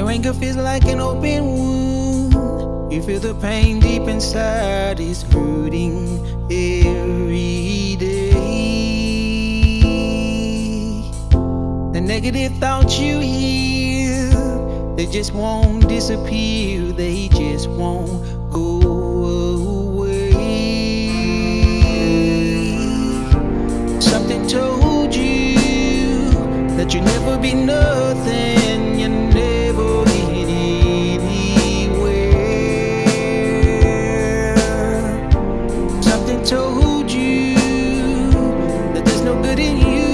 your anger feels like an open wound. You feel the pain deep inside is hurting every day. The negative thoughts you hear, they just won't disappear, they just won't go away. Something told you that you'd never be nothing, Something told you that there's no good in you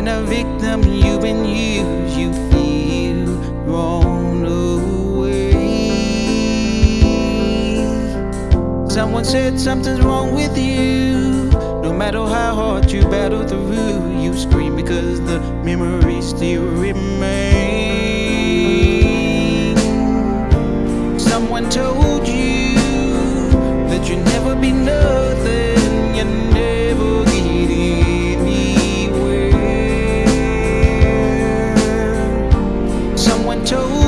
been a victim, you've been used, you feel thrown away. Someone said something's wrong with you. No matter how hard you battle through, you scream because the memory still remains. chose